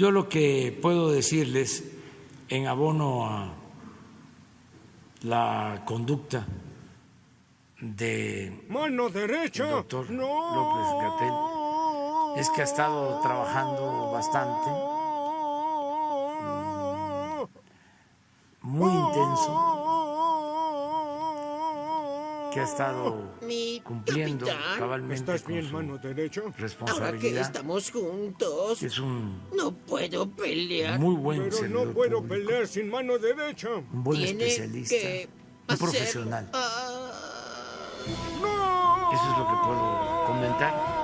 Yo lo que puedo decirles en abono a la conducta de Mano derecha. doctor no. López Gatel es que ha estado trabajando bastante, muy intenso, que ha estado Mi cumpliendo capitán. cabalmente ¿Estás con bien, su mano derecha? Ahora que responsabilidad. estamos juntos, Es un no puedo pelear. muy buen Pero servidor no puedo público, pelear sin mano derecha. un buen Tiene especialista, que un hacer- profesional. Ah, ¡No! Eso es lo que puedo comentar.